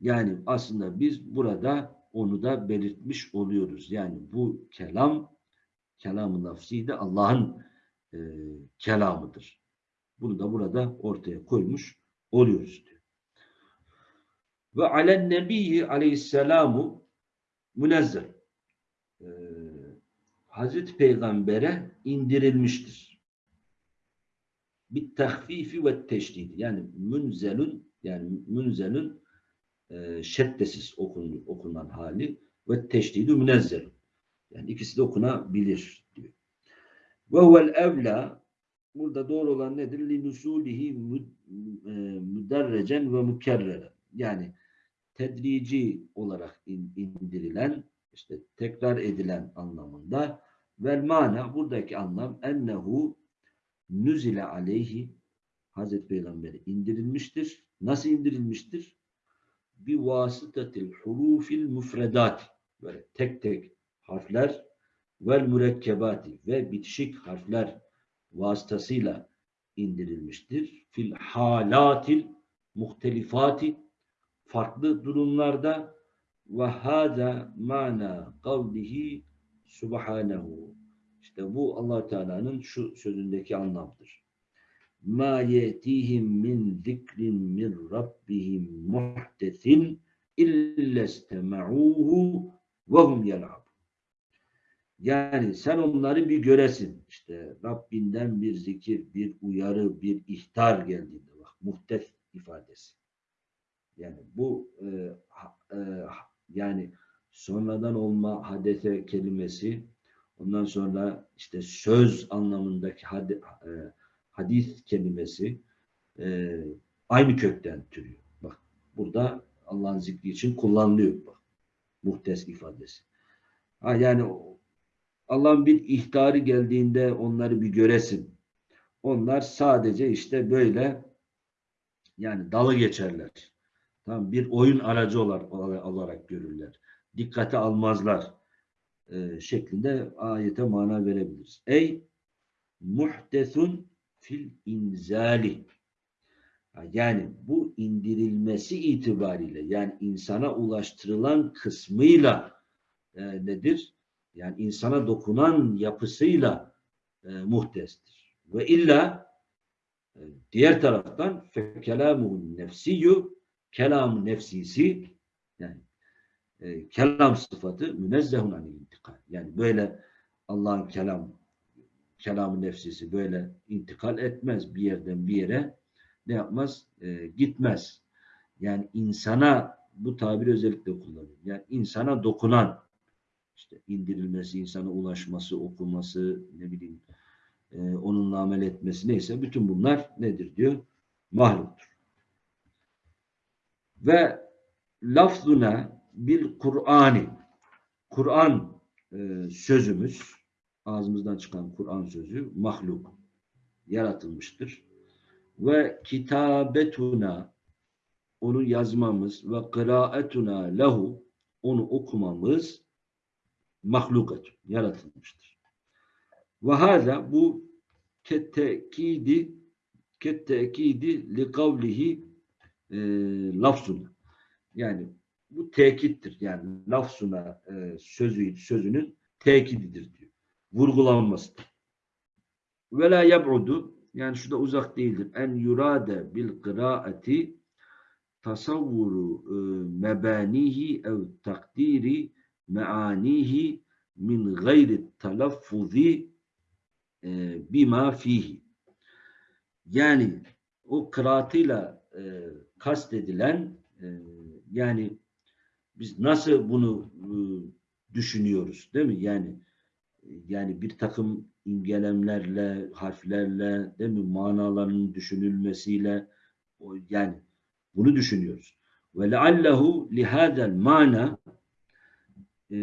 Yani aslında biz burada onu da belirtmiş oluyoruz. Yani bu kelam kelam-ı lafzi de Allah'ın e, kelamıdır. Bunu da burada ortaya koymuş oluyoruz diyor. Ve alen nebiyyi aleyhisselamu münezzeh. Ee, Hazreti Peygamber'e indirilmiştir. Bir tahfifi ve teşdidi. Yani münzelün yani münzelün e, şeddesiz okun, okunan hali ve teşdidi münezzelün. Yani ikisi de okunabilir diyor. Ve huvel evla burada doğru olan nedir? Li nusulihi mü- e, müderrecen ve mükerreren. Yani tedrici olarak in- indirilen, işte tekrar edilen anlamında vel mana buradaki anlam ennehu nüzile aleyhi Hazreti Peygamber'e indirilmiştir. Nasıl indirilmiştir? Bi vasıtatil hurufil müfredat böyle tek tek harfler vel mürekkebati ve bitişik harfler vasıtasıyla indirilmiştir. Fil halatil muhtelifati farklı durumlarda ve hâzâ mâna kavlihi subhanehu. İşte bu allah Teala'nın şu sözündeki anlamdır. Min zikrin min rabbihim muhtesin illa istema'uhu ve hum yel'abun. Yani sen onları bir göresin. İşte Rabbinden bir zikir, bir uyarı, bir ihtar geldiğinde bak muhtes ifadesi. Yani bu e, e, yani sonradan olma hadese kelimesi ondan sonra işte söz anlamındaki hadi- e, hadis kelimesi e, aynı kökten türüyor. Bak burada Allah'ın zikri için kullanılıyor bak. Muhtes ifadesi. Ha, yani Allah'ın bir ihtarı geldiğinde onları bir göresin. Onlar sadece işte böyle yani dalı geçerler. Tamam, bir oyun aracı olarak, olarak görürler. Dikkate almazlar. e, şeklinde ayete mana verebiliriz. Ey muhtesun fil inzali. Yani bu indirilmesi itibariyle yani insana ulaştırılan kısmıyla e, nedir? Yani insana dokunan yapısıyla e, muhtestir. Ve illa e, diğer taraftan fekelamuhun nefsiyyu kelam nefsisi yani e, kelam sıfatı münezzehun anil intikal. Yani böyle Allah'ın kelam kelam nefsisi böyle intikal etmez bir yerden bir yere ne yapmaz? E, gitmez. Yani insana bu tabir özellikle kullanılıyor. Yani insana dokunan işte indirilmesi, insana ulaşması, okuması, ne bileyim e, onunla amel etmesi neyse bütün bunlar nedir diyor? Mahluktur. Ve lafzuna bil Kur'ani. Kur'an e, sözümüz, ağzımızdan çıkan Kur'an sözü mahluk, yaratılmıştır. Ve kitabetuna, onu yazmamız ve kıraetuna lehu, onu okumamız mahlukatun, yaratılmıştır. Ve hâzâ bu kettekidi kettekidi li kavlihi e, lafzuna. Yani bu tekittir. Yani lafzuna e, sözü, sözünün tekididir diyor. Vurgulanmasıdır. Ve la yeb'udu yani şu da uzak değildir. En yurade bil kıraati tasavvuru e, mebanihi ev takdiri meanihi min gayri telaffuzi e, bima fihi. Yani o kıraatıyla e, kastedilen e, yani biz nasıl bunu e, düşünüyoruz değil mi? Yani e, yani bir takım imgelemlerle, harflerle değil mi? Manalarının düşünülmesiyle o, yani bunu düşünüyoruz. Ve leallehu lihadel mana e,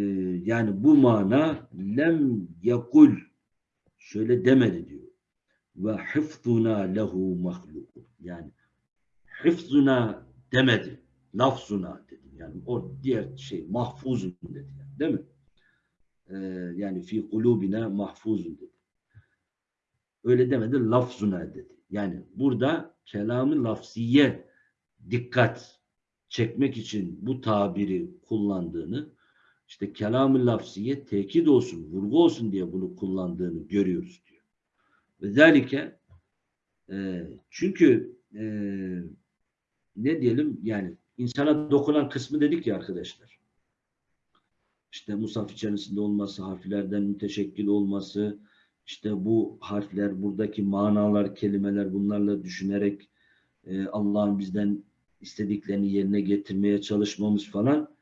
yani bu mana lem yakul şöyle demedi diyor. Ve hıfzuna lehu mahluk. Yani hıfzuna demedi. Lafzuna dedi. Yani o diğer şey mahfuzun dedi. Yani, değil mi? Ee, yani fi kulubina mahfuzun dedi. Öyle demedi. Lafzuna dedi. Yani burada kelamı lafziye dikkat çekmek için bu tabiri kullandığını işte kelam-ı lafziye tekit olsun, vurgu olsun diye bunu kullandığını görüyoruz diyor. Özellikle e, çünkü e, ne diyelim yani insana dokunan kısmı dedik ya arkadaşlar. İşte musaf içerisinde olması, harflerden müteşekkil olması, işte bu harfler, buradaki manalar, kelimeler bunlarla düşünerek e, Allah'ın bizden istediklerini yerine getirmeye çalışmamız falan.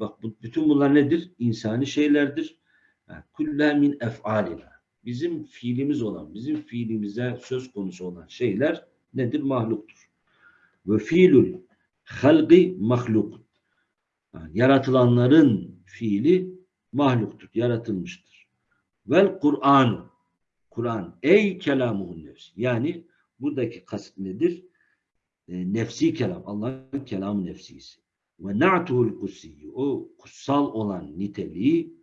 Bak bu, bütün bunlar nedir? İnsani şeylerdir. Kulla min ef'alina. Bizim fiilimiz olan, bizim fiilimize söz konusu olan şeyler nedir? Mahluktur. Ve fiilul halgi mahluk. Yaratılanların fiili mahluktur, yaratılmıştır. Vel Kur'an. Kur'an ey kelamuhun nefsi. Yani buradaki kasıt nedir? E, nefsi kelam. Allah'ın kelamı nefsisi. Ve na'tuhul kutsiyyu. O kutsal olan niteliği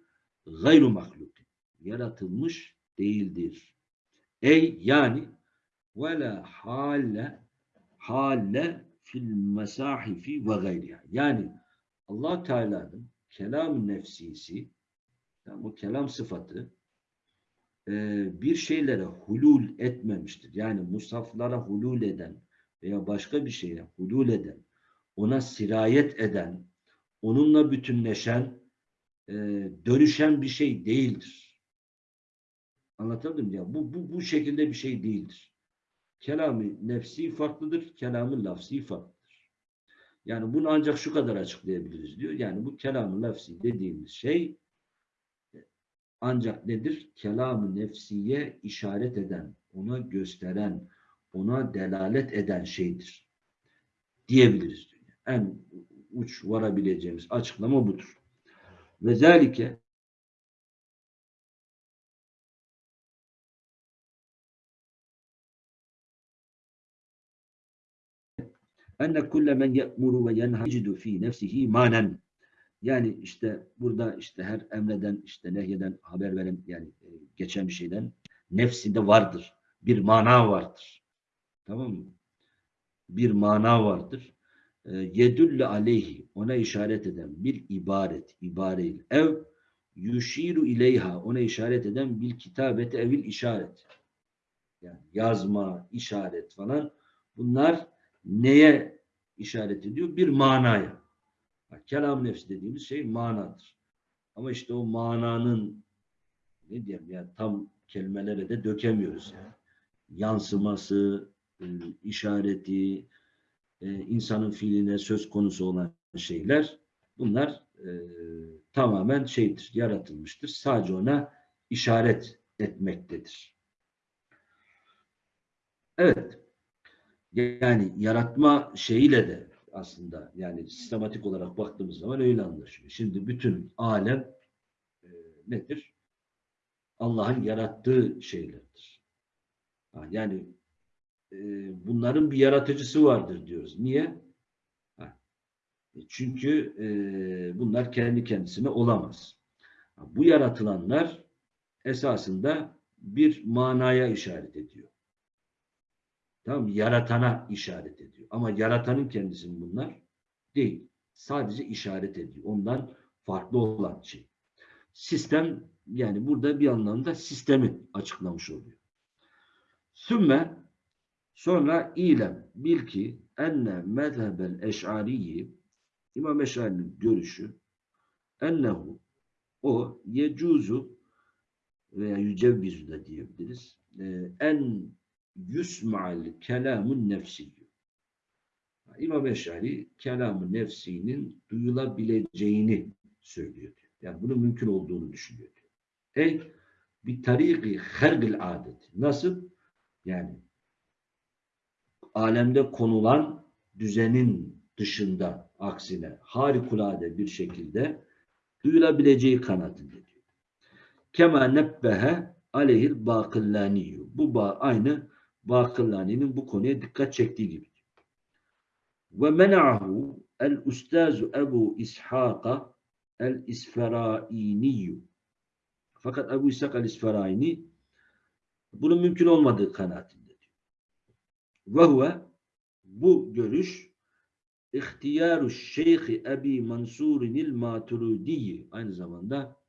gayru mahluk. Yaratılmış değildir. Ey yani ve la halle halle fil mesahifi ve gayriha. Yani Allah Teala'nın kelam nefsisi yani o kelam sıfatı e, bir şeylere hulul etmemiştir. Yani musaflara hulul eden veya başka bir şeye hulul eden, ona sirayet eden, onunla bütünleşen, e, dönüşen bir şey değildir. Anlatabildim ya? Bu, bu, bu şekilde bir şey değildir. Kelamı nefsi farklıdır, kelamı lafsi farklıdır. Yani bunu ancak şu kadar açıklayabiliriz diyor. Yani bu kelamı lafsi dediğimiz şey ancak nedir? Kelamı nefsiye işaret eden, ona gösteren, ona delalet eden şeydir. Diyebiliriz. Diyor. En uç varabileceğimiz açıklama budur. Ve zelike enne kulle men ye'muru ve yenhacidu fi nefsihi manen. Yani işte burada işte her emreden işte nehyeden haber veren yani e, geçen bir şeyden nefsinde vardır. Bir mana vardır. Tamam mı? Bir mana vardır. E, yedülle aleyhi ona işaret eden bir ibaret, ibareyle ev yuşiru ileyha ona işaret eden bir kitabete evil işaret. Yani yazma, işaret falan bunlar neye işaret ediyor? Bir manaya. Kelam nefsi dediğimiz şey manadır. Ama işte o mananın ne diyeyim yani tam kelimelere de dökemiyoruz yani. Yansıması, e, işareti, e, insanın fiiline söz konusu olan şeyler bunlar e, tamamen şeydir, yaratılmıştır. Sadece ona işaret etmektedir. Evet. Yani yaratma şeyiyle de aslında. Yani sistematik olarak baktığımız zaman öyle anlaşılıyor. Şimdi bütün alem e, nedir? Allah'ın yarattığı şeylerdir. Ha, Yani e, bunların bir yaratıcısı vardır diyoruz. Niye? Ha, e, Çünkü e, bunlar kendi kendisine olamaz. Ha, Bu yaratılanlar esasında bir manaya işaret ediyor. Tamam mı? Yaratana işaret ediyor. Ama yaratanın kendisi bunlar değil. Sadece işaret ediyor. Ondan farklı olan şey. Sistem yani burada bir anlamda sistemi açıklamış oluyor. Sümme sonra ilem bil ki enne mezhebel eş'ariyi İmam Eş'ari'nin görüşü ennehu o yecuzu veya yücevvizu da diyebiliriz. Ee, en yusma'al kelamun nefsiyyü. İmam Eş'ari kelamı nefsinin duyulabileceğini söylüyor. diyor. Yani bunun mümkün olduğunu düşünüyor. diyor. Ey bir tariki hergil adet. Nasıl? Yani alemde konulan düzenin dışında aksine harikulade bir şekilde duyulabileceği kanaatinde diyor. Kema nebbehe aleyhil bakillaniyyü. Bu ba aynı Bakillani'nin bu konuya dikkat çektiği gibi. Ve mena'ahu el ustazu Ebu İshaka el İsferainiyyü. Fakat Ebu İshak el İsferaini bunun mümkün olmadığı kanaatinde diyor. Ve huve bu görüş ihtiyaru Şeyh Ebi Mansur'inil Maturidiyi aynı zamanda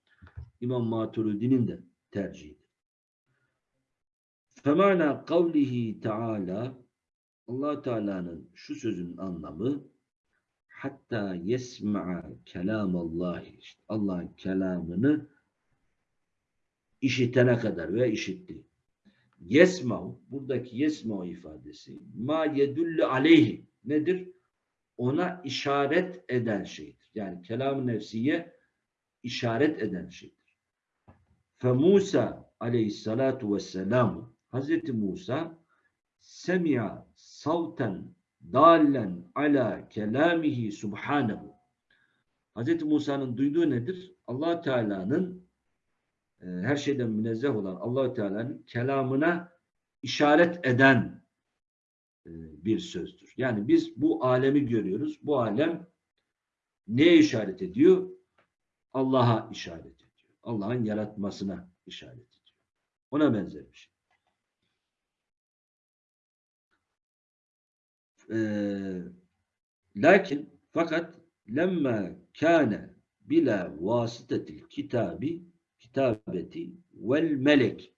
İmam Maturidi'nin de tercihidir. Femana kavlihi Teala allah Teala'nın şu sözün anlamı hatta yesma'a kelamallahi işte Allah'ın kelamını işitene kadar ve işitti. Yesma'u buradaki yesma'u ifadesi ma yedullu aleyhi nedir? Ona işaret eden şeydir. Yani kelam-ı nefsiye işaret eden şeydir. Fe Musa aleyhissalatu vesselamu Hazreti Musa semi'a savten dallen ala kelamihi subhanehu. Hazreti Musa'nın duyduğu nedir? allah Teala'nın e, her şeyden münezzeh olan allah Teala'nın kelamına işaret eden e, bir sözdür. Yani biz bu alemi görüyoruz. Bu alem neye işaret ediyor? Allah'a işaret ediyor. Allah'ın yaratmasına işaret ediyor. Ona benzer bir şey. Ee, lakin fakat lemma kâne bila vasıtetil kitabi kitabeti vel melek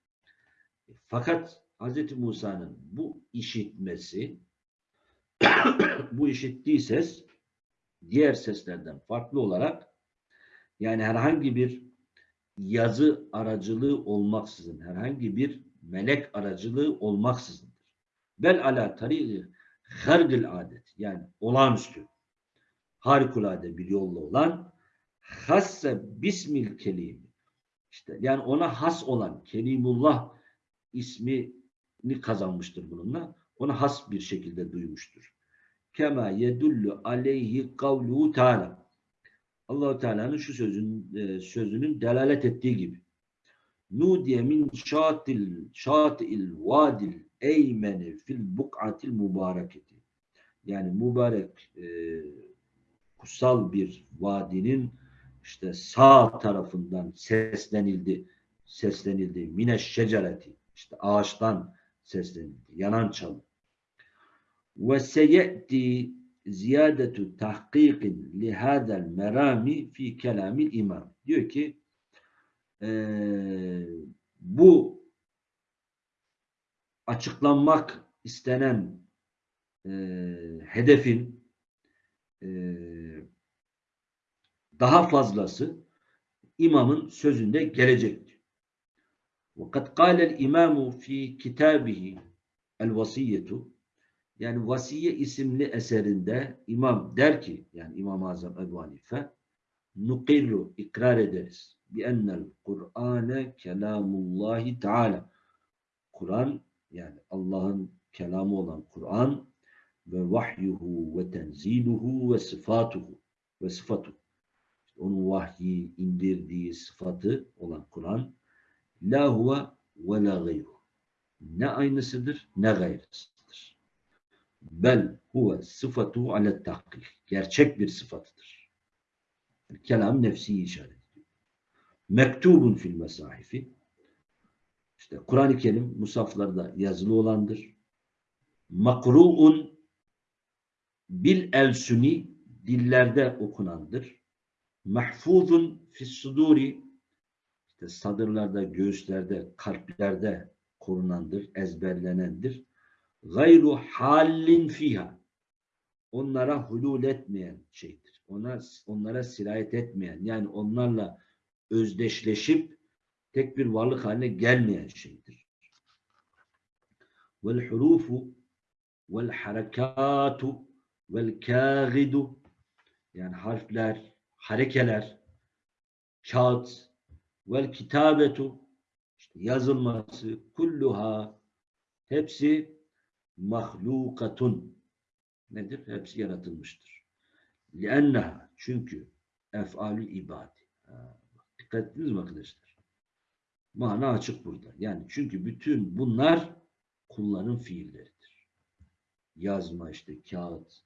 fakat Hz. Musa'nın bu işitmesi bu işittiği ses diğer seslerden farklı olarak yani herhangi bir yazı aracılığı olmaksızın herhangi bir melek aracılığı olmaksızındır. Bel ala tarihi hergil adet yani olağanüstü harikulade bir yolla olan hasse bismil kelimi işte yani ona has olan Kelimullah ismini kazanmıştır bununla. Ona has bir şekilde duymuştur. Kema yedullu aleyhi kavluhu teala. Allahu Teala'nın şu sözün e, sözünün delalet ettiği gibi. Nudiye min şatil şatil vadil eymeni fil buk'atil mübareketi. Yani mübarek e, kutsal bir vadinin işte sağ tarafından seslenildi. Seslenildi. Mine şecereti. işte ağaçtan seslenildi. Yanan çalı. Ve seyeti ziyadetu tahkikin lihadel merami fi kelamil imam. Diyor ki ee, bu açıklanmak istenen e, hedefin e, daha fazlası imamın sözünde gelecektir. Vakat kâlel imamu fi kitabihi el vasiyetu yani Vasiye isimli eserinde imam der ki yani İmam Azam Ebu Hanife nukirru ikrar ederiz bi ennel Kur'ane kelamullahi teala Kur'an yani Allah'ın kelamı olan Kur'an, ve vahyuhu ve tenziluhu ve sıfatuhu ve sıfatu. İşte onun vahyi, indirdiği sıfatı olan Kur'an la huve ve la gayru. Ne aynısıdır ne gayrısıdır. Bel huve sıfatu ale tahkik. Gerçek bir sıfatıdır. Kelam nefsi işaret ediyor. Mektubun fil mesahifi. İşte Kur'an-ı Kerim musaflarda yazılı olandır. Makru'un bil elsuni dillerde okunandır. Mahfuzun fis işte sadırlarda, göğüslerde, kalplerde korunandır, ezberlenendir. Gayru halin fiha. Onlara hulul etmeyen şeydir. Ona, onlara sirayet etmeyen, yani onlarla özdeşleşip tek bir varlık haline gelmeyen şeydir. Vel hurufu vel harekatu vel kâgidu yani harfler, harekeler, kağıt vel kitabetu işte yazılması kulluha hepsi mahlukatun nedir? Hepsi yaratılmıştır. Lienneha çünkü ef'alül ibadi. Dikkat ettiniz mi arkadaşlar? Mana açık burada. Yani çünkü bütün bunlar kulların fiilleridir. Yazma işte kağıt,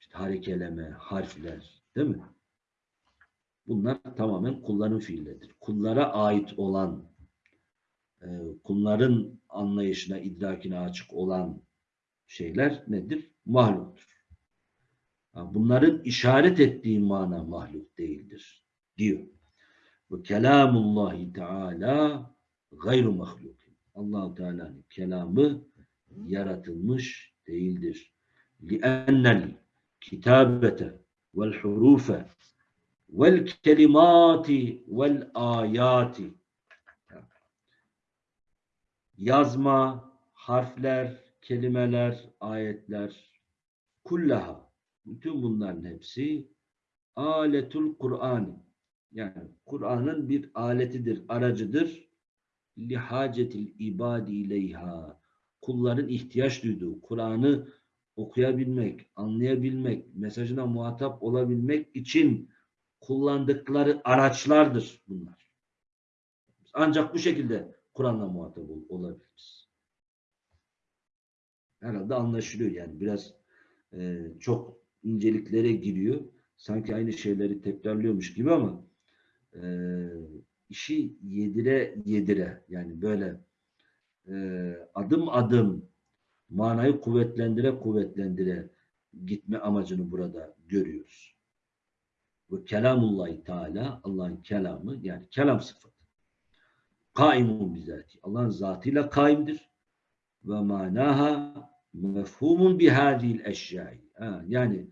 işte harekeleme, harfler değil mi? Bunlar tamamen kulların fiilleridir. Kullara ait olan, e, kulların anlayışına, idrakine açık olan şeyler nedir? Mahluktur. Bunların işaret ettiği mana mahluk değildir diyor. Ve kelamullahi teala gayru mahluk. allah Teala'nın kelamı yaratılmış değildir. لِأَنَّ الْكِتَابَةَ وَالْحُرُوفَ وَالْكَلِمَاتِ وَالْآيَاتِ Yazma, harfler, kelimeler, ayetler, kullaha, bütün bunların hepsi aletul Kur'an. Yani Kur'an'ın bir aletidir, aracıdır. Lihacetil ibadi ileyha. Kulların ihtiyaç duyduğu Kur'an'ı okuyabilmek, anlayabilmek, mesajına muhatap olabilmek için kullandıkları araçlardır bunlar. Ancak bu şekilde Kur'an'la muhatap ol- olabiliriz. Herhalde anlaşılıyor yani biraz e, çok inceliklere giriyor. Sanki aynı şeyleri tekrarlıyormuş gibi ama e, işi yedire yedire yani böyle e, adım adım manayı kuvvetlendire kuvvetlendire gitme amacını burada görüyoruz. Ve kelamullahi teala Allah'ın kelamı yani kelam sıfatı. Kaimun bizati. Allah'ın zatıyla kaimdir. Ve manaha mefhumun bihadil eşyai. Yani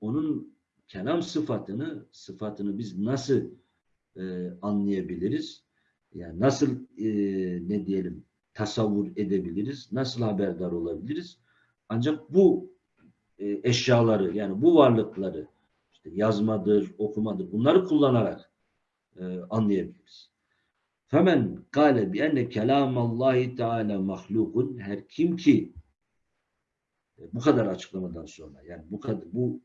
onun kelam sıfatını sıfatını biz nasıl e, anlayabiliriz? Yani nasıl e, ne diyelim tasavvur edebiliriz? Nasıl haberdar olabiliriz? Ancak bu e, eşyaları yani bu varlıkları işte yazmadır, okumadır bunları kullanarak e, anlayabiliriz. Femen kâle bi enne kelâmallahi teâlâ mahlukun her kim ki e, bu kadar açıklamadan sonra yani bu kadar bu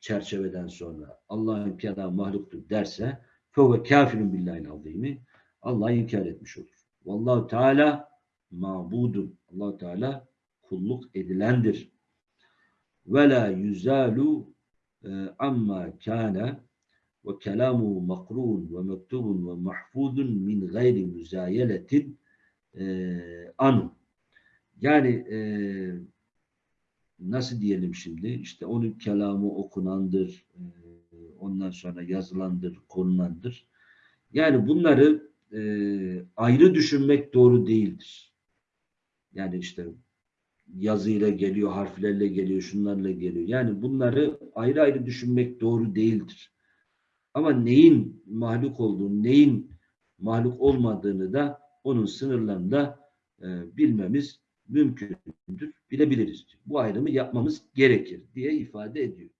çerçeveden sonra Allah'ın kelamı mahluktur derse fevve kafirun billahi azimi Allah'ı inkar etmiş olur. Vallahu Teala mabudun. allah Teala kulluk edilendir. Ve la yüzalu e, amma kana ve kelamu makrun ve mektubun ve mahfudun min gayri müzayeletin e, anu. Yani e, nasıl diyelim şimdi? İşte onun kelamı okunandır, e, ondan sonra yazılandır, konunandır. Yani bunları e, ayrı düşünmek doğru değildir. Yani işte yazıyla geliyor, harflerle geliyor, şunlarla geliyor. Yani bunları ayrı ayrı düşünmek doğru değildir. Ama neyin mahluk olduğunu, neyin mahluk olmadığını da onun sınırlarında e, bilmemiz mümkündür, bilebiliriz. Bu ayrımı yapmamız gerekir diye ifade ediyor.